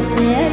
is there.